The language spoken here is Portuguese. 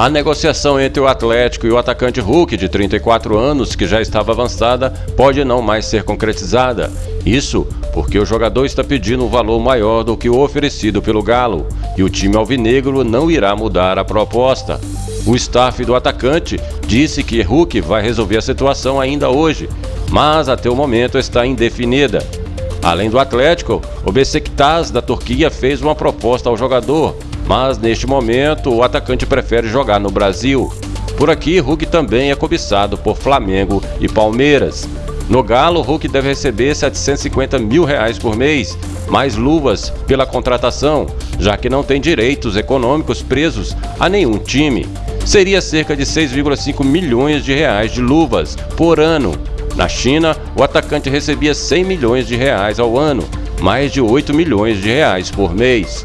A negociação entre o Atlético e o atacante Hulk, de 34 anos, que já estava avançada, pode não mais ser concretizada. Isso porque o jogador está pedindo um valor maior do que o oferecido pelo Galo e o time alvinegro não irá mudar a proposta. O staff do atacante disse que Hulk vai resolver a situação ainda hoje, mas até o momento está indefinida. Além do Atlético, o Besiktas da Turquia fez uma proposta ao jogador, mas neste momento o atacante prefere jogar no Brasil. Por aqui, Hulk também é cobiçado por Flamengo e Palmeiras. No Galo, Hulk deve receber 750 mil reais por mês, mais luvas pela contratação, já que não tem direitos econômicos presos a nenhum time. Seria cerca de 6,5 milhões de reais de luvas por ano. Na China, o atacante recebia 100 milhões de reais ao ano, mais de 8 milhões de reais por mês.